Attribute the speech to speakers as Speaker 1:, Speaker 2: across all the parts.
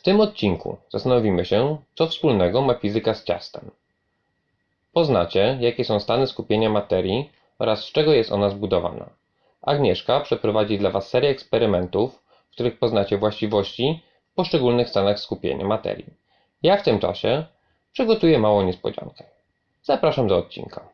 Speaker 1: W tym odcinku zastanowimy się, co wspólnego ma fizyka z ciastem. Poznacie, jakie są stany skupienia materii oraz z czego jest ona zbudowana. Agnieszka przeprowadzi dla Was serię eksperymentów, w których poznacie właściwości w poszczególnych stanach skupienia materii. Ja w tym czasie przygotuję małą niespodziankę. Zapraszam do odcinka.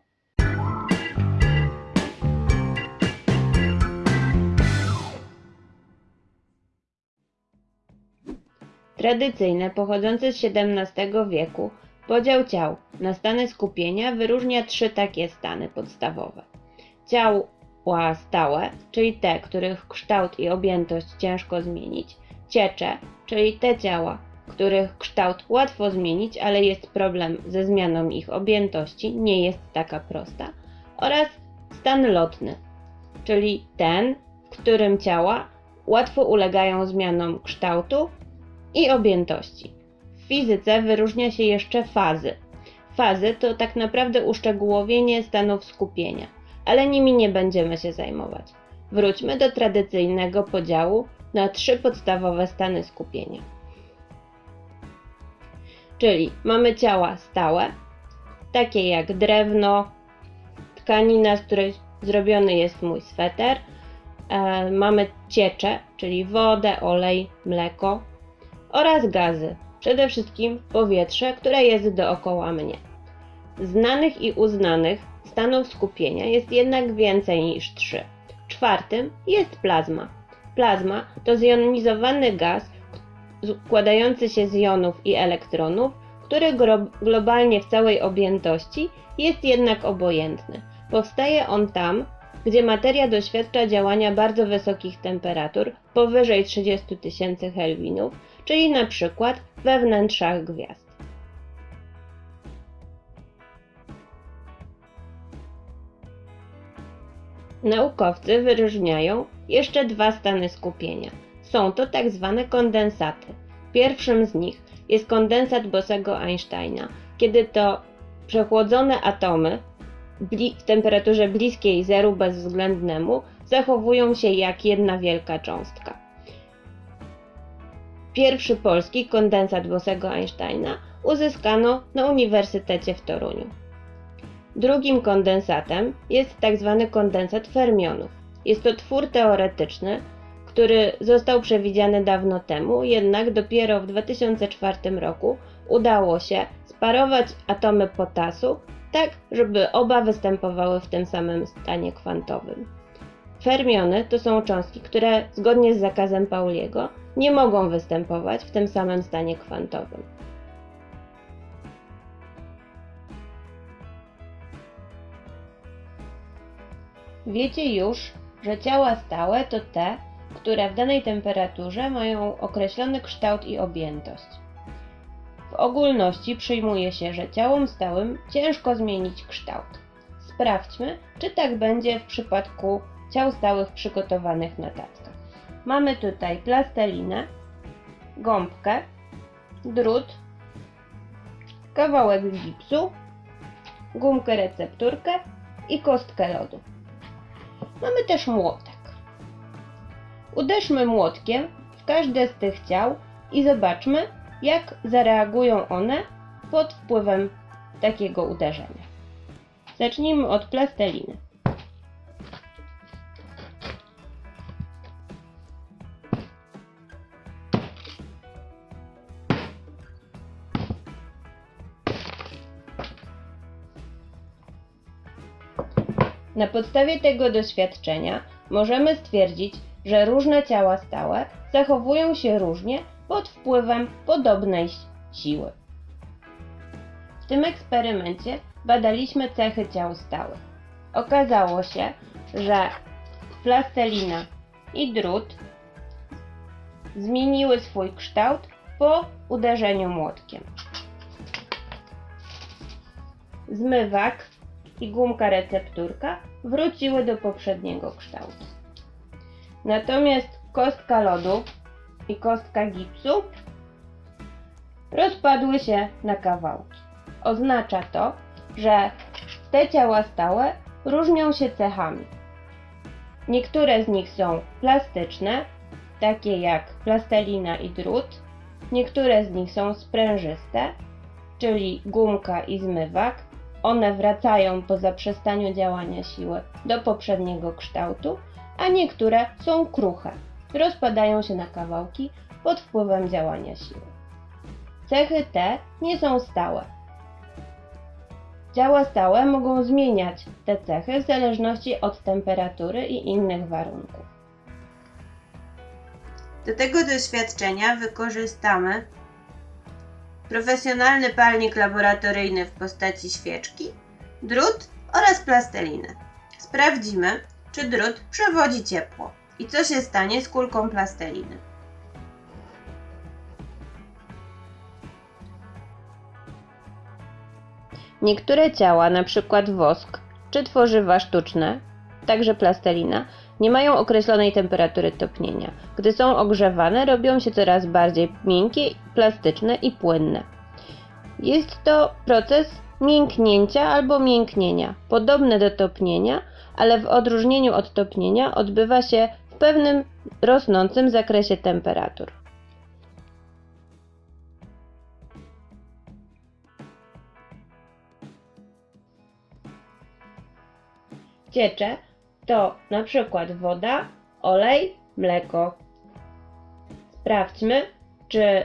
Speaker 2: Tradycyjny, pochodzący z XVII wieku, podział ciał na stany skupienia wyróżnia trzy takie stany podstawowe. Ciała stałe, czyli te, których kształt i objętość ciężko zmienić, ciecze, czyli te ciała, których kształt łatwo zmienić, ale jest problem ze zmianą ich objętości, nie jest taka prosta, oraz stan lotny, czyli ten, w którym ciała łatwo ulegają zmianom kształtu i objętości. W fizyce wyróżnia się jeszcze fazy. Fazy to tak naprawdę uszczegółowienie stanów skupienia, ale nimi nie będziemy się zajmować. Wróćmy do tradycyjnego podziału na trzy podstawowe stany skupienia. Czyli mamy ciała stałe, takie jak drewno, tkanina, z której zrobiony jest mój sweter. E, mamy ciecze, czyli wodę, olej, mleko oraz gazy, przede wszystkim powietrze, które jest dookoła mnie. Znanych i uznanych stanów skupienia jest jednak więcej niż trzy. Czwartym jest plazma. Plazma to zjonizowany gaz składający się z jonów i elektronów, który globalnie w całej objętości jest jednak obojętny. Powstaje on tam, gdzie materia doświadcza działania bardzo wysokich temperatur, powyżej 30 tysięcy Kelvinów, czyli na przykład we wnętrzach gwiazd. Naukowcy wyróżniają jeszcze dwa stany skupienia. Są to tak zwane kondensaty. Pierwszym z nich jest kondensat Bosego Einsteina, kiedy to przechłodzone atomy w temperaturze bliskiej zeru bezwzględnemu zachowują się jak jedna wielka cząstka. Pierwszy polski kondensat Bosego Einsteina uzyskano na Uniwersytecie w Toruniu. Drugim kondensatem jest tzw. Tak kondensat fermionów. Jest to twór teoretyczny, który został przewidziany dawno temu, jednak dopiero w 2004 roku udało się sparować atomy potasu tak, żeby oba występowały w tym samym stanie kwantowym. Fermiony to są cząstki, które zgodnie z zakazem Pauliego nie mogą występować w tym samym stanie kwantowym. Wiecie już, że ciała stałe to te, które w danej temperaturze mają określony kształt i objętość. Ogólności przyjmuje się, że ciałom stałym ciężko zmienić kształt. Sprawdźmy, czy tak będzie w przypadku ciał stałych przygotowanych na tackach. Mamy tutaj plastelinę, gąbkę, drut, kawałek gipsu, gumkę recepturkę i kostkę lodu. Mamy też młotek. Uderzmy młotkiem w każde z tych ciał i zobaczmy, jak zareagują one pod wpływem takiego uderzenia. Zacznijmy od plasteliny. Na podstawie tego doświadczenia możemy stwierdzić, że różne ciała stałe zachowują się różnie pod wpływem podobnej siły. W tym eksperymencie badaliśmy cechy ciał stałych. Okazało się, że plastelina i drut zmieniły swój kształt po uderzeniu młotkiem. Zmywak i gumka recepturka wróciły do poprzedniego kształtu. Natomiast kostka lodu i kostka gipsu rozpadły się na kawałki. Oznacza to, że te ciała stałe różnią się cechami. Niektóre z nich są plastyczne, takie jak plastelina i drut, Niektóre z nich są sprężyste, czyli gumka i zmywak. One wracają po zaprzestaniu działania siły do poprzedniego kształtu, a niektóre są kruche. Rozpadają się na kawałki pod wpływem działania siły. Cechy te nie są stałe. Ciała stałe mogą zmieniać te cechy w zależności od temperatury i innych warunków. Do tego doświadczenia wykorzystamy profesjonalny palnik laboratoryjny w postaci świeczki, drut oraz plastelinę. Sprawdzimy, czy drut przewodzi ciepło i co się stanie z kulką plasteliny. Niektóre ciała, np. wosk czy tworzywa sztuczne, także plastelina, nie mają określonej temperatury topnienia. Gdy są ogrzewane, robią się coraz bardziej miękkie, plastyczne i płynne. Jest to proces mięknięcia albo mięknienia, podobny do topnienia, ale w odróżnieniu od topnienia odbywa się w pewnym rosnącym zakresie temperatur. Ciecze to na przykład woda, olej, mleko. Sprawdźmy, czy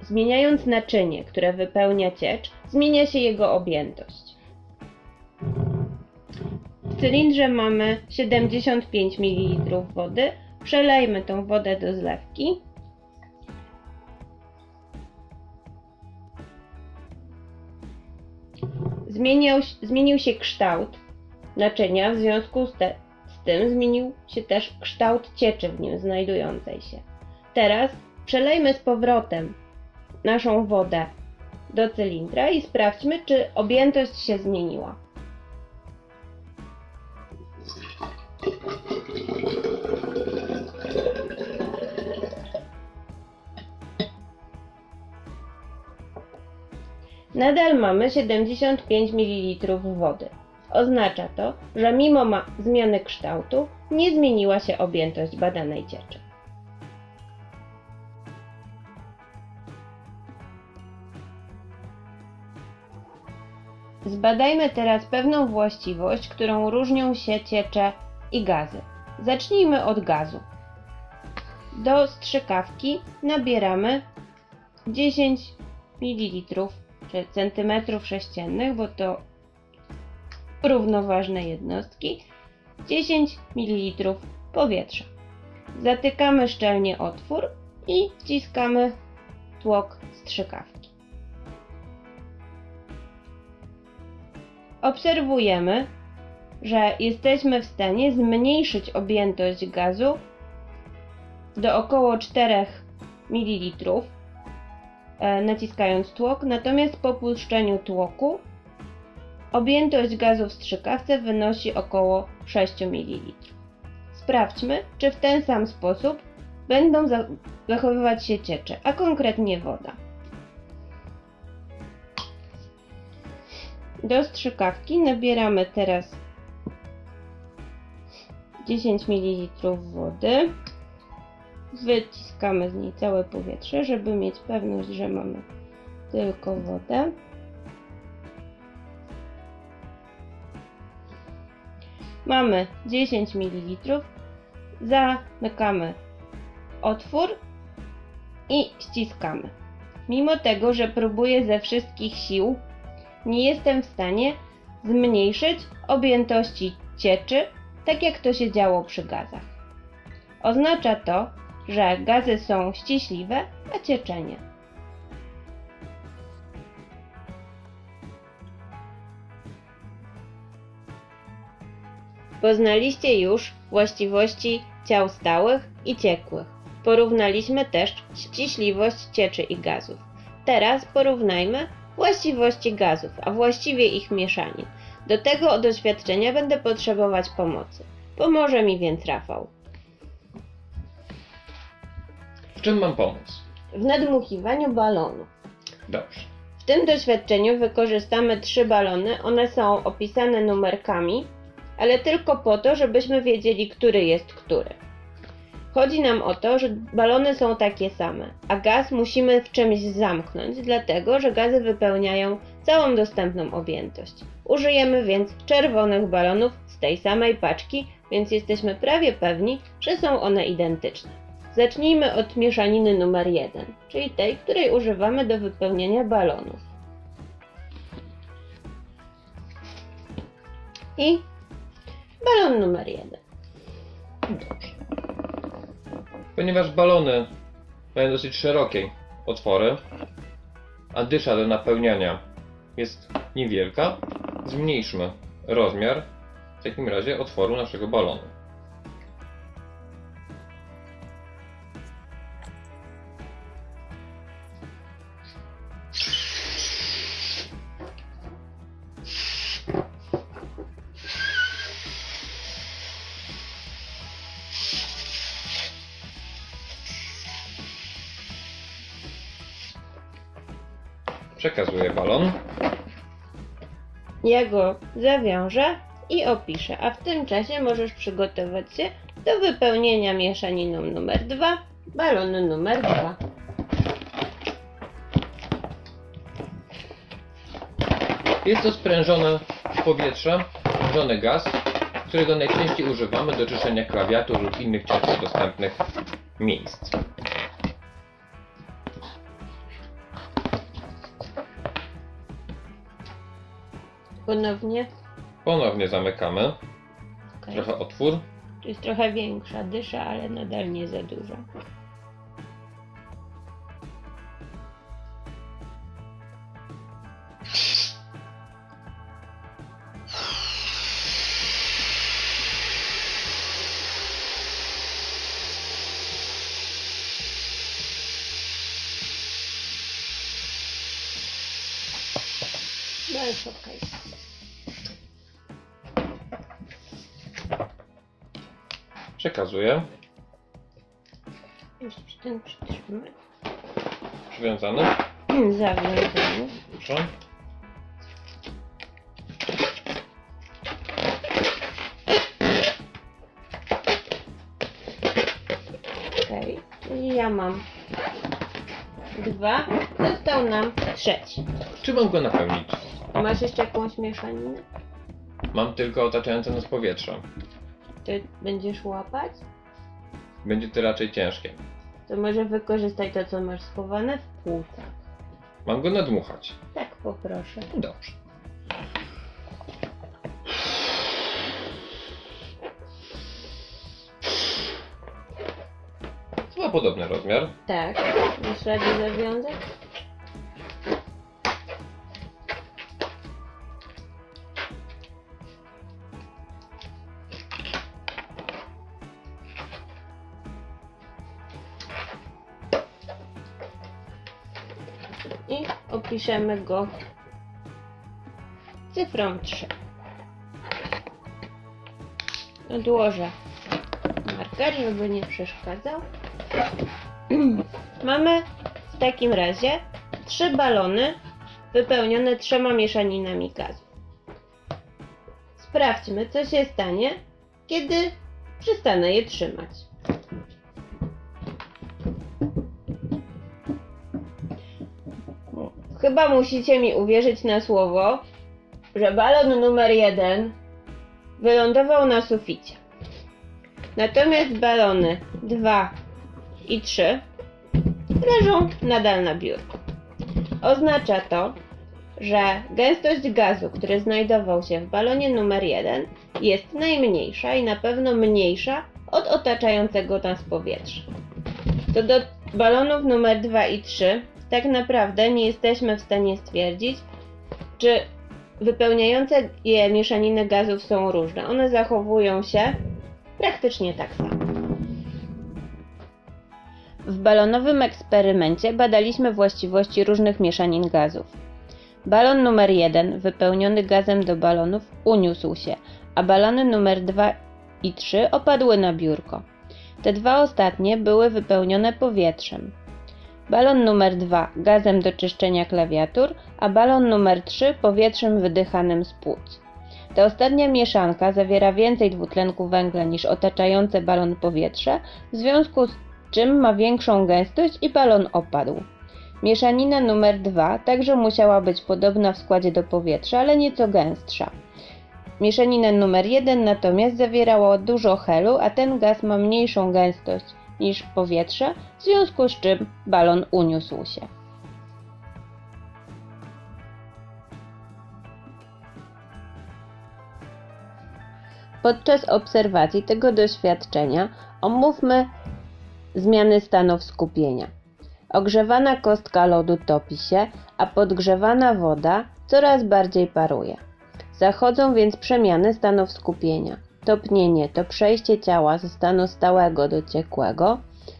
Speaker 2: zmieniając naczynie, które wypełnia ciecz, zmienia się jego objętość. W cylindrze mamy 75 ml wody. Przelejmy tą wodę do zlewki. Zmieniał, zmienił się kształt naczynia, w związku z, te, z tym zmienił się też kształt cieczy w nim znajdującej się. Teraz przelejmy z powrotem naszą wodę do cylindra i sprawdźmy, czy objętość się zmieniła. Nadal mamy 75 ml wody. Oznacza to, że mimo zmiany kształtu nie zmieniła się objętość badanej cieczy. Zbadajmy teraz pewną właściwość, którą różnią się ciecze i gazy. Zacznijmy od gazu. Do strzykawki nabieramy 10 ml czy centymetrów sześciennych, bo to równoważne jednostki, 10 ml powietrza. Zatykamy szczelnie otwór i wciskamy tłok strzykawki. Obserwujemy, że jesteśmy w stanie zmniejszyć objętość gazu do około 4 ml naciskając tłok, natomiast po puszczeniu tłoku Objętość gazu w strzykawce wynosi około 6 ml. Sprawdźmy, czy w ten sam sposób będą zachowywać się ciecze, a konkretnie woda. Do strzykawki nabieramy teraz 10 ml wody. Wyciskamy z niej całe powietrze, żeby mieć pewność, że mamy tylko wodę. Mamy 10 ml. Zamykamy otwór i ściskamy. Mimo tego, że próbuję ze wszystkich sił, nie jestem w stanie zmniejszyć objętości cieczy, tak jak to się działo przy gazach. Oznacza to, że gazy są ściśliwe, a cieczenie. Poznaliście już właściwości ciał stałych i ciekłych. Porównaliśmy też ściśliwość cieczy i gazów. Teraz porównajmy właściwości gazów, a właściwie ich mieszanin. Do tego doświadczenia będę potrzebować pomocy. Pomoże mi więc Rafał.
Speaker 1: W czym mam pomóc?
Speaker 2: W nadmuchiwaniu balonu.
Speaker 1: Dobrze.
Speaker 2: W tym doświadczeniu wykorzystamy trzy balony. One są opisane numerkami ale tylko po to, żebyśmy wiedzieli, który jest który. Chodzi nam o to, że balony są takie same, a gaz musimy w czymś zamknąć, dlatego że gazy wypełniają całą dostępną objętość. Użyjemy więc czerwonych balonów z tej samej paczki, więc jesteśmy prawie pewni, że są one identyczne. Zacznijmy od mieszaniny numer 1, czyli tej, której używamy do wypełniania balonów. I balon numer 1.
Speaker 1: Dobrze. Ponieważ balony mają dosyć szerokie otwory, a dysza do napełniania jest niewielka, zmniejszmy rozmiar w takim razie otworu naszego balonu. Przekazuję balon.
Speaker 2: Ja go zawiążę i opiszę, a w tym czasie możesz przygotować się do wypełnienia mieszaniną numer 2 balonu numer 2.
Speaker 1: Jest to sprężone powietrze, sprężony gaz, którego najczęściej używamy do czyszczenia klawiatur lub innych ciężko dostępnych miejsc.
Speaker 2: Ponownie.
Speaker 1: Ponownie zamykamy. Trochę otwór.
Speaker 2: To jest trochę większa dysza, ale nadal nie za duża. No jest okej.
Speaker 1: Przekazuję.
Speaker 2: Jeszcze ten przytrzymać.
Speaker 1: Przywiązany.
Speaker 2: Zawiązany.
Speaker 1: Proszę.
Speaker 2: Okej, czyli ja mam dwa, został nam trzeci.
Speaker 1: Czy mam go napełnić?
Speaker 2: Masz jeszcze jakąś mieszaninę?
Speaker 1: Mam tylko otaczające nas powietrze.
Speaker 2: Ty będziesz łapać?
Speaker 1: Będzie to raczej ciężkie.
Speaker 2: To może wykorzystaj to, co masz schowane w płucach.
Speaker 1: Mam go nadmuchać.
Speaker 2: Tak, poproszę.
Speaker 1: Dobrze. Chyba podobny rozmiar.
Speaker 2: Tak, masz radę zawiązać? I opiszemy go cyfrą 3. Odłożę marker, żeby nie przeszkadzał. Mamy w takim razie trzy balony wypełnione trzema mieszaninami gazu. Sprawdźmy, co się stanie, kiedy przestanę je trzymać. Chyba musicie mi uwierzyć na słowo, że balon numer jeden wylądował na suficie. Natomiast balony 2 i 3 leżą nadal na biurku. Oznacza to, że gęstość gazu, który znajdował się w balonie numer 1 jest najmniejsza i na pewno mniejsza od otaczającego nas powietrza. Co do balonów numer 2 i 3, tak naprawdę nie jesteśmy w stanie stwierdzić, czy wypełniające je mieszaniny gazów są różne. One zachowują się praktycznie tak samo. W balonowym eksperymencie badaliśmy właściwości różnych mieszanin gazów. Balon numer 1, wypełniony gazem do balonów, uniósł się, a balony numer 2 i 3 opadły na biurko. Te dwa ostatnie były wypełnione powietrzem. Balon numer 2 gazem do czyszczenia klawiatur, a balon numer 3 powietrzem wydychanym z płuc. Ta ostatnia mieszanka zawiera więcej dwutlenku węgla niż otaczające balon powietrze, w związku z czym ma większą gęstość i balon opadł. Mieszanina numer 2 także musiała być podobna w składzie do powietrza, ale nieco gęstsza. Mieszanina numer 1 natomiast zawierała dużo helu, a ten gaz ma mniejszą gęstość niż powietrze, w związku z czym balon uniósł się. Podczas obserwacji tego doświadczenia omówmy zmiany stanów skupienia. Ogrzewana kostka lodu topi się, a podgrzewana woda coraz bardziej paruje. Zachodzą więc przemiany stanów skupienia. Topnienie to przejście ciała ze stanu stałego do ciekłego,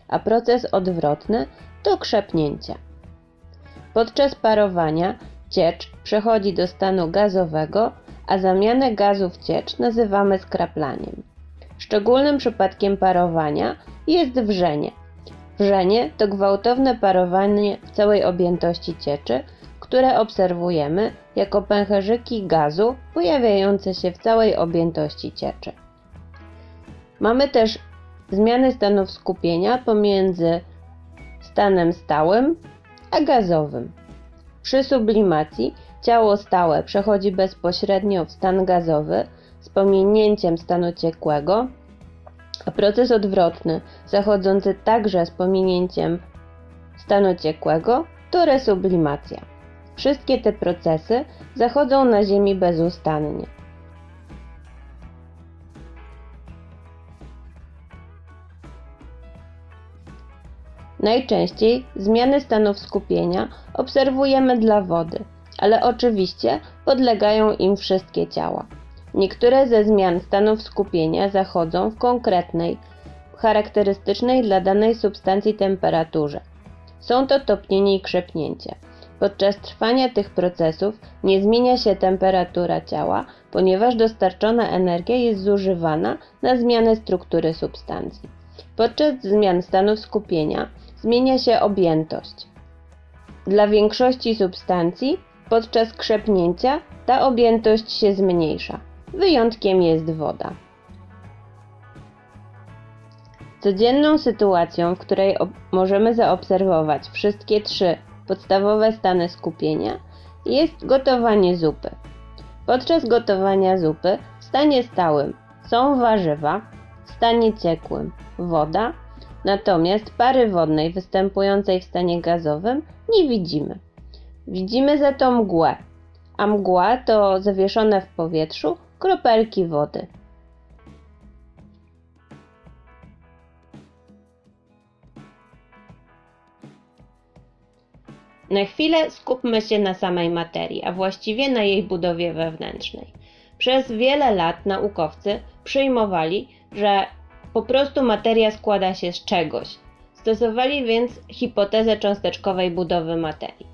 Speaker 2: a proces odwrotny to krzepnięcie. Podczas parowania ciecz przechodzi do stanu gazowego, a zamianę gazu w ciecz nazywamy skraplaniem. Szczególnym przypadkiem parowania jest wrzenie. Wrzenie to gwałtowne parowanie w całej objętości cieczy, które obserwujemy jako pęcherzyki gazu pojawiające się w całej objętości cieczy. Mamy też zmiany stanów skupienia pomiędzy stanem stałym a gazowym. Przy sublimacji ciało stałe przechodzi bezpośrednio w stan gazowy z pominięciem stanu ciekłego, a proces odwrotny, zachodzący także z pominięciem stanu ciekłego, to resublimacja. Wszystkie te procesy zachodzą na Ziemi bezustannie. Najczęściej zmiany stanów skupienia obserwujemy dla wody, ale oczywiście podlegają im wszystkie ciała. Niektóre ze zmian stanów skupienia zachodzą w konkretnej, charakterystycznej dla danej substancji temperaturze. Są to topnienie i krzepnięcie. Podczas trwania tych procesów nie zmienia się temperatura ciała, ponieważ dostarczona energia jest zużywana na zmianę struktury substancji. Podczas zmian stanów skupienia zmienia się objętość. Dla większości substancji podczas krzepnięcia ta objętość się zmniejsza. Wyjątkiem jest woda. Codzienną sytuacją, w której możemy zaobserwować wszystkie trzy podstawowe stany skupienia, jest gotowanie zupy. Podczas gotowania zupy w stanie stałym są warzywa, w stanie ciekłym woda, natomiast pary wodnej występującej w stanie gazowym nie widzimy. Widzimy za to mgłę, a mgła to zawieszone w powietrzu kropelki wody. Na chwilę skupmy się na samej materii, a właściwie na jej budowie wewnętrznej. Przez wiele lat naukowcy przyjmowali, że po prostu materia składa się z czegoś. Stosowali więc hipotezę cząsteczkowej budowy materii.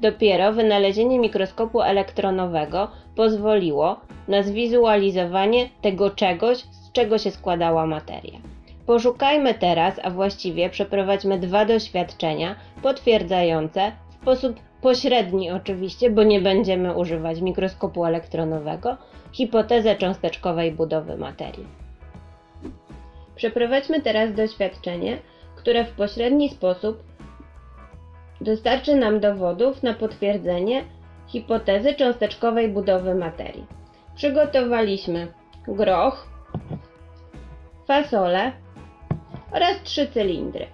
Speaker 2: Dopiero wynalezienie mikroskopu elektronowego pozwoliło na zwizualizowanie tego czegoś, z czego się składała materia. Poszukajmy teraz, a właściwie przeprowadźmy dwa doświadczenia potwierdzające sposób pośredni oczywiście, bo nie będziemy używać mikroskopu elektronowego, hipotezę cząsteczkowej budowy materii. Przeprowadźmy teraz doświadczenie, które w pośredni sposób dostarczy nam dowodów na potwierdzenie hipotezy cząsteczkowej budowy materii. Przygotowaliśmy groch, fasolę oraz trzy cylindry.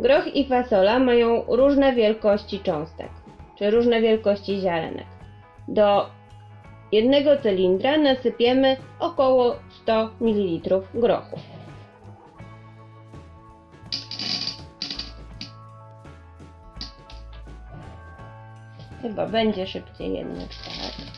Speaker 2: Groch i fasola mają różne wielkości cząstek, czy różne wielkości ziarenek. Do jednego cylindra nasypiemy około 100 ml grochu. Chyba będzie szybciej jednak tak.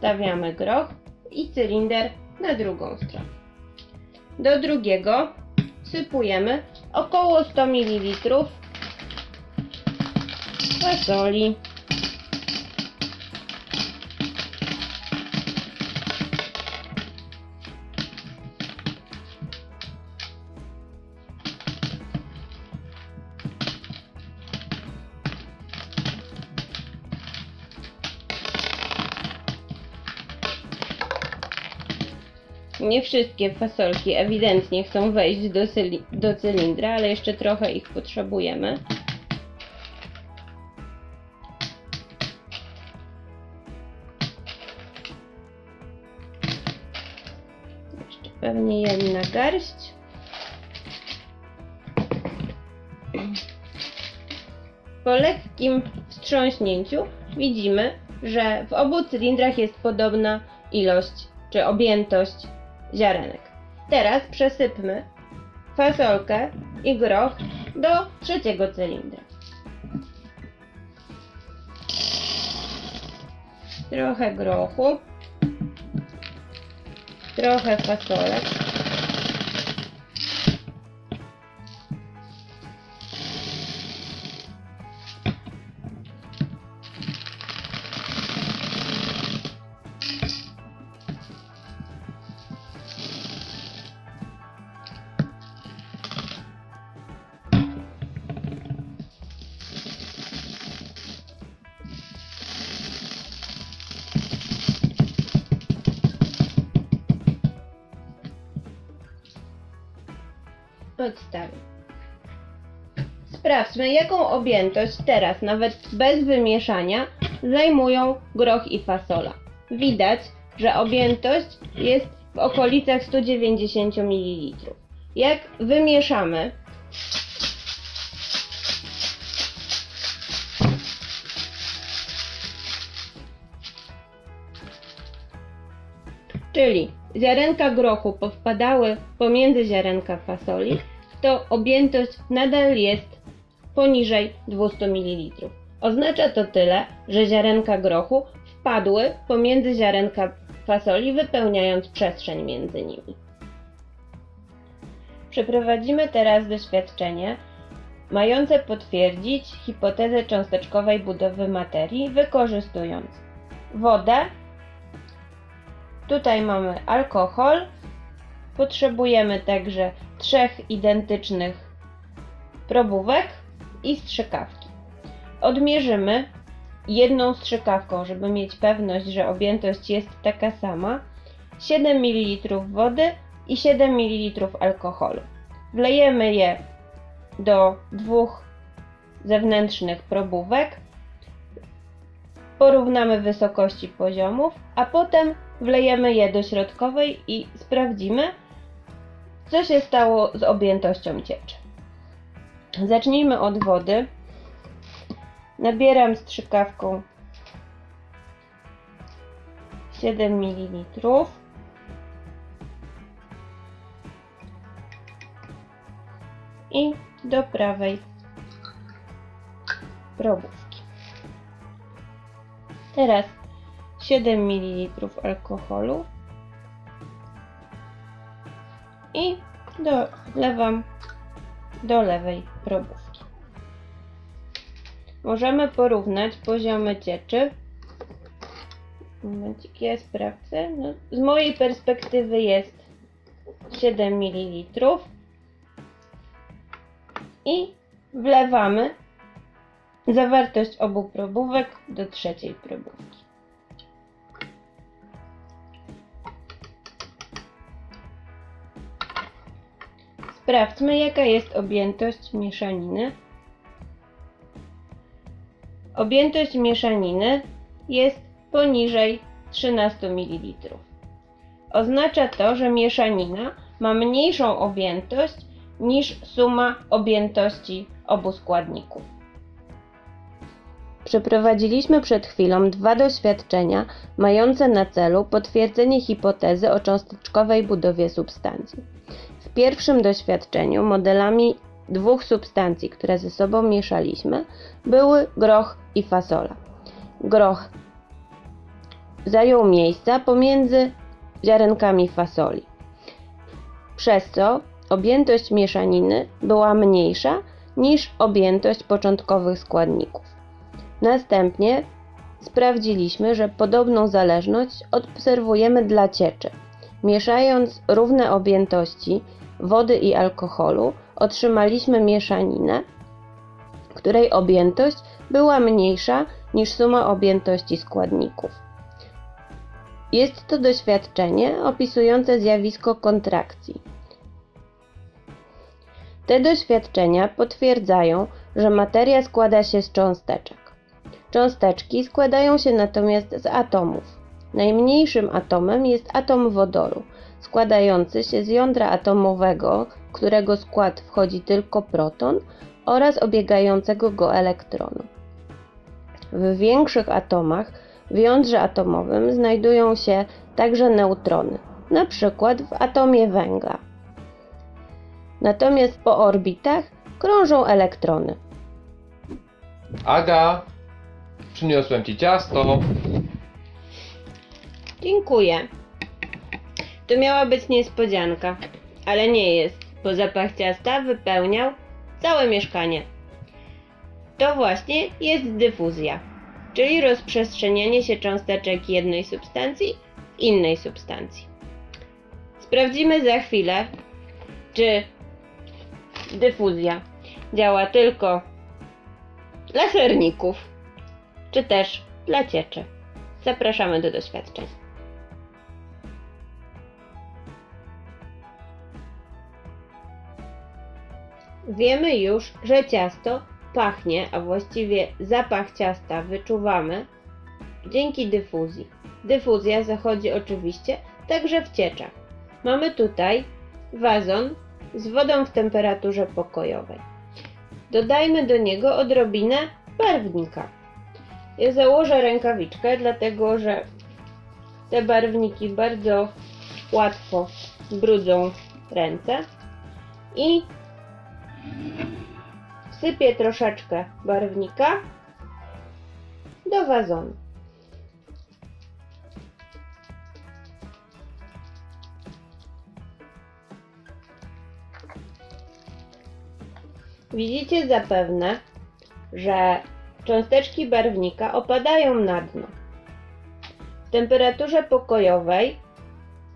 Speaker 2: Odstawiamy groch i cylinder na drugą stronę. Do drugiego sypujemy około 100 ml fasoli. Nie wszystkie fasolki ewidentnie chcą wejść do, cyli- do cylindra, ale jeszcze trochę ich potrzebujemy. Jeszcze pewnie jedna garść. Po lekkim wstrząśnięciu widzimy, że w obu cylindrach jest podobna ilość czy objętość ziarenek. Teraz przesypmy fasolkę i groch do trzeciego cylindra. Trochę grochu, trochę fasolek. Jaką objętość teraz, nawet bez wymieszania, zajmują groch i fasola. Widać, że objętość jest w okolicach 190 ml. Jak wymieszamy, czyli ziarenka grochu powpadały pomiędzy ziarenka fasoli, to objętość nadal jest poniżej 200 ml. Oznacza to tyle, że ziarenka grochu wpadły pomiędzy ziarenka fasoli, wypełniając przestrzeń między nimi. Przeprowadzimy teraz doświadczenie mające potwierdzić hipotezę cząsteczkowej budowy materii, wykorzystując wodę, Tutaj mamy alkohol. Potrzebujemy także trzech identycznych probówek i strzykawki. Odmierzymy jedną strzykawką, żeby mieć pewność, że objętość jest taka sama. 7 ml wody i 7 ml alkoholu. Wlejemy je do dwóch zewnętrznych probówek. Porównamy wysokości poziomów, a potem wlejemy je do środkowej i sprawdzimy, co się stało z objętością cieczy. Zacznijmy od wody. Nabieram strzykawką 7 ml. I do prawej probówki. Teraz 7 ml alkoholu i dolewam do lewej probówki. Możemy porównać poziomy cieczy. Momencik, ja sprawdzę. No, z mojej perspektywy jest 7 ml i wlewamy zawartość obu probówek do trzeciej probówki. Sprawdźmy, jaka jest objętość mieszaniny. Objętość mieszaniny jest poniżej 13 ml. Oznacza to, że mieszanina ma mniejszą objętość niż suma objętości obu składników. Przeprowadziliśmy przed chwilą dwa doświadczenia mające na celu potwierdzenie hipotezy o cząsteczkowej budowie substancji. W pierwszym doświadczeniu modelami dwóch substancji, które ze sobą mieszaliśmy, były groch i fasola. Groch zajął miejsca pomiędzy ziarenkami fasoli, przez co objętość mieszaniny była mniejsza niż objętość początkowych składników. Następnie sprawdziliśmy, że podobną zależność obserwujemy dla cieczy. Mieszając równe objętości wody i alkoholu, otrzymaliśmy mieszaninę, której objętość była mniejsza niż suma objętości składników. Jest to doświadczenie opisujące zjawisko kontrakcji. Te doświadczenia potwierdzają, że materia składa się z cząsteczek. Cząsteczki składają się natomiast z atomów. Najmniejszym atomem jest atom wodoru, składający się z jądra atomowego, którego skład wchodzi tylko proton oraz obiegającego go elektronu. W większych atomach w jądrze atomowym znajdują się także neutrony, na przykład w atomie węgla. Natomiast po orbitach krążą elektrony.
Speaker 1: Aga, przyniosłem ci ciasto.
Speaker 2: Dziękuję. To miała być niespodzianka, ale nie jest, bo zapach ciasta wypełniał całe mieszkanie. To właśnie jest dyfuzja, czyli rozprzestrzenianie się cząsteczek jednej substancji w innej substancji. Sprawdzimy za chwilę, czy dyfuzja działa tylko dla serników, czy też dla cieczy. Zapraszamy do doświadczeń. Wiemy już, że ciasto pachnie, a właściwie zapach ciasta wyczuwamy dzięki dyfuzji. Dyfuzja zachodzi oczywiście także w cieczach. Mamy tutaj wazon z wodą w temperaturze pokojowej. Dodajmy do niego odrobinę barwnika. Ja założę rękawiczkę, dlatego że te barwniki bardzo łatwo brudzą ręce i wsypię troszeczkę barwnika do wazonu. Widzicie zapewne, że cząsteczki barwnika opadają na dno. W temperaturze pokojowej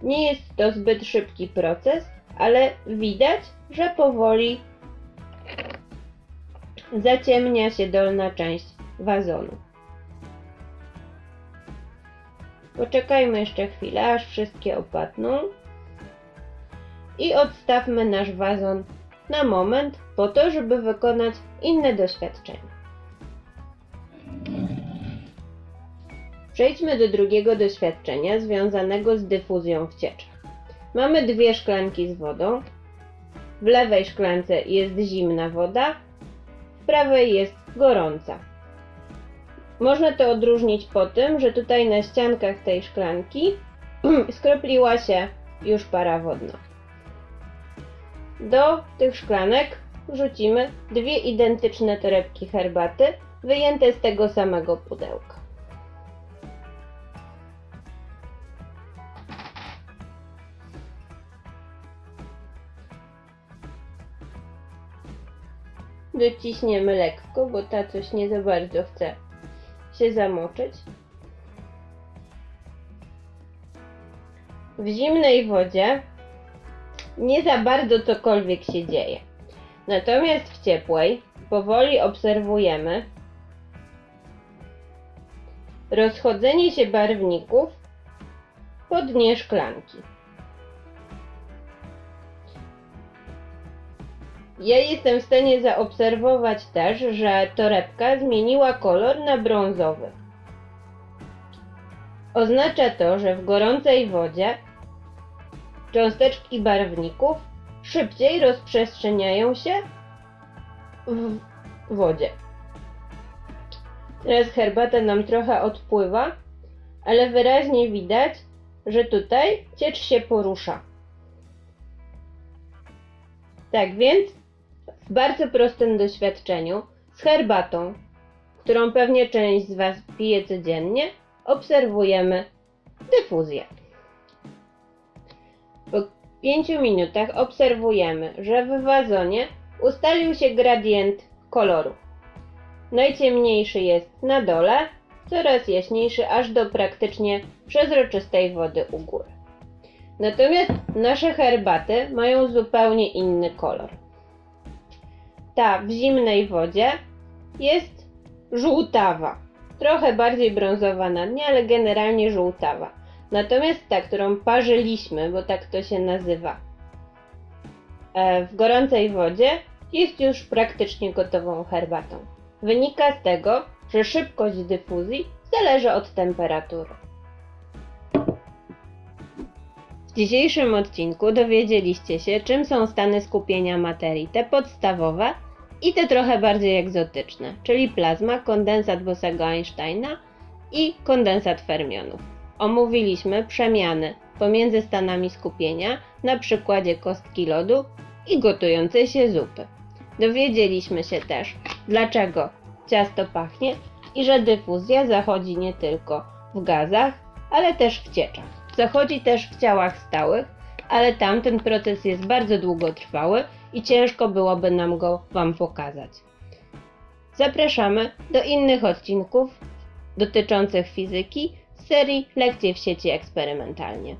Speaker 2: nie jest to zbyt szybki proces, ale widać, że powoli zaciemnia się dolna część wazonu. Poczekajmy jeszcze chwilę, aż wszystkie opadną i odstawmy nasz wazon na moment po to, żeby wykonać inne doświadczenie. Przejdźmy do drugiego doświadczenia związanego z dyfuzją w cieczach. Mamy dwie szklanki z wodą. W lewej szklance jest zimna woda, prawej jest gorąca. Można to odróżnić po tym, że tutaj na ściankach tej szklanki skropliła się już para wodna. Do tych szklanek wrzucimy dwie identyczne torebki herbaty, wyjęte z tego samego pudełka. Dociśniemy lekko, bo ta coś nie za bardzo chce się zamoczyć. W zimnej wodzie nie za bardzo cokolwiek się dzieje. Natomiast w ciepłej powoli obserwujemy rozchodzenie się barwników po dnie szklanki. Ja jestem w stanie zaobserwować też, że torebka zmieniła kolor na brązowy. Oznacza to, że w gorącej wodzie cząsteczki barwników szybciej rozprzestrzeniają się w wodzie. Teraz herbata nam trochę odpływa, ale wyraźnie widać, że tutaj ciecz się porusza. Tak więc w bardzo prostym doświadczeniu z herbatą, którą pewnie część z Was pije codziennie, obserwujemy dyfuzję. Po 5 minutach obserwujemy, że w wazonie ustalił się gradient koloru. Najciemniejszy jest na dole, coraz jaśniejszy aż do praktycznie przezroczystej wody u góry. Natomiast nasze herbaty mają zupełnie inny kolor. Ta w zimnej wodzie jest żółtawa. Trochę bardziej brązowa na dnie, ale generalnie żółtawa. Natomiast ta, którą parzyliśmy, bo tak to się nazywa, e, w gorącej wodzie jest już praktycznie gotową herbatą. Wynika z tego, że szybkość dyfuzji zależy od temperatury. W dzisiejszym odcinku dowiedzieliście się, czym są stany skupienia materii, te podstawowe i te trochę bardziej egzotyczne, czyli plazma, kondensat Bosego Einsteina i kondensat fermionów. Omówiliśmy przemiany pomiędzy stanami skupienia na przykładzie kostki lodu i gotującej się zupy. Dowiedzieliśmy się też, dlaczego ciasto pachnie i że dyfuzja zachodzi nie tylko w gazach, ale też w cieczach. Zachodzi też w ciałach stałych, ale tam ten proces jest bardzo długotrwały i ciężko byłoby nam go Wam pokazać. Zapraszamy do innych odcinków dotyczących fizyki z serii Lekcje w sieci eksperymentalnie.